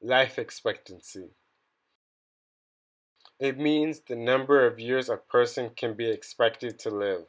life expectancy. It means the number of years a person can be expected to live.